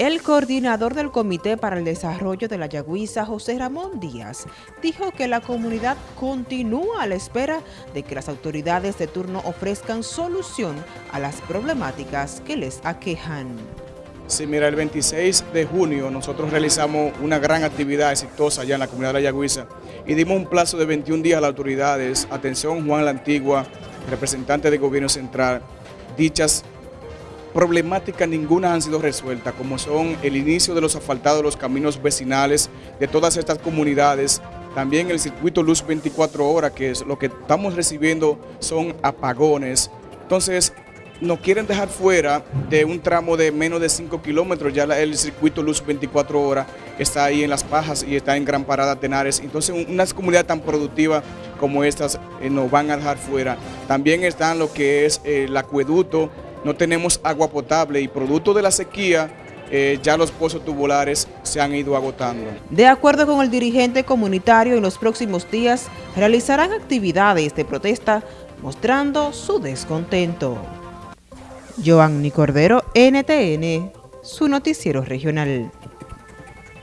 El coordinador del Comité para el Desarrollo de la Yagüiza, José Ramón Díaz, dijo que la comunidad continúa a la espera de que las autoridades de turno ofrezcan solución a las problemáticas que les aquejan. Sí, mira, el 26 de junio nosotros realizamos una gran actividad exitosa allá en la comunidad de la Yagüiza y dimos un plazo de 21 días a las autoridades, atención Juan la Antigua, representante del gobierno central, dichas problemáticas ninguna han sido resueltas, como son el inicio de los asfaltados los caminos vecinales de todas estas comunidades, también el circuito Luz 24 horas, que es lo que estamos recibiendo son apagones. Entonces, nos quieren dejar fuera de un tramo de menos de 5 kilómetros, ya el circuito Luz 24 horas está ahí en Las Pajas y está en Gran Parada Tenares, entonces una comunidad tan productiva como estas eh, nos van a dejar fuera. También están lo que es eh, el acueducto, no tenemos agua potable y producto de la sequía, eh, ya los pozos tubulares se han ido agotando. De acuerdo con el dirigente comunitario, en los próximos días realizarán actividades de protesta mostrando su descontento. Joanny Cordero, NTN, su noticiero regional.